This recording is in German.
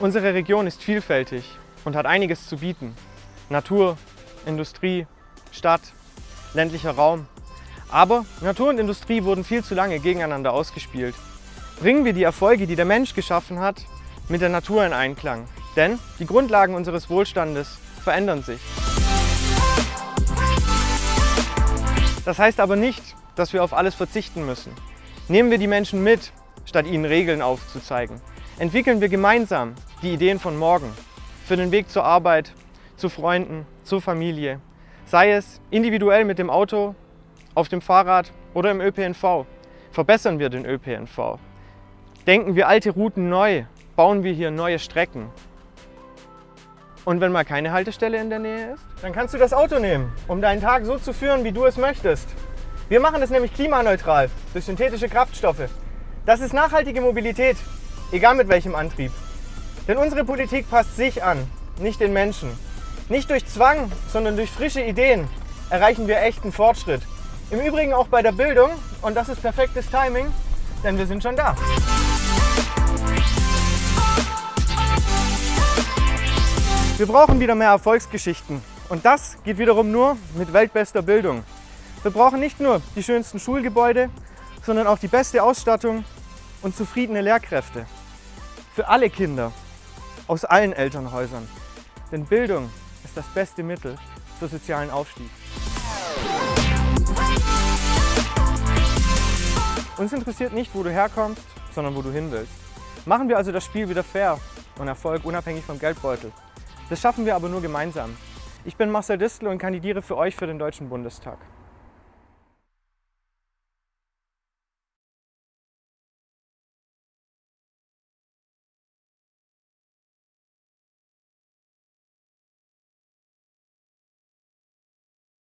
Unsere Region ist vielfältig und hat einiges zu bieten. Natur, Industrie, Stadt, ländlicher Raum. Aber Natur und Industrie wurden viel zu lange gegeneinander ausgespielt. Bringen wir die Erfolge, die der Mensch geschaffen hat, mit der Natur in Einklang. Denn die Grundlagen unseres Wohlstandes verändern sich. Das heißt aber nicht, dass wir auf alles verzichten müssen. Nehmen wir die Menschen mit, statt ihnen Regeln aufzuzeigen. Entwickeln wir gemeinsam die Ideen von morgen für den Weg zur Arbeit, zu Freunden, zur Familie. Sei es individuell mit dem Auto, auf dem Fahrrad oder im ÖPNV. Verbessern wir den ÖPNV. Denken wir alte Routen neu, bauen wir hier neue Strecken. Und wenn mal keine Haltestelle in der Nähe ist, dann kannst du das Auto nehmen, um deinen Tag so zu führen, wie du es möchtest. Wir machen es nämlich klimaneutral durch synthetische Kraftstoffe. Das ist nachhaltige Mobilität, egal mit welchem Antrieb. Denn unsere Politik passt sich an, nicht den Menschen. Nicht durch Zwang, sondern durch frische Ideen erreichen wir echten Fortschritt. Im Übrigen auch bei der Bildung und das ist perfektes Timing, denn wir sind schon da. Wir brauchen wieder mehr Erfolgsgeschichten und das geht wiederum nur mit weltbester Bildung. Wir brauchen nicht nur die schönsten Schulgebäude, sondern auch die beste Ausstattung und zufriedene Lehrkräfte. Für alle Kinder, aus allen Elternhäusern. Denn Bildung ist das beste Mittel für sozialen Aufstieg. Uns interessiert nicht, wo du herkommst, sondern wo du hin willst. Machen wir also das Spiel wieder fair und Erfolg unabhängig vom Geldbeutel. Das schaffen wir aber nur gemeinsam. Ich bin Marcel Distel und kandidiere für euch für den Deutschen Bundestag.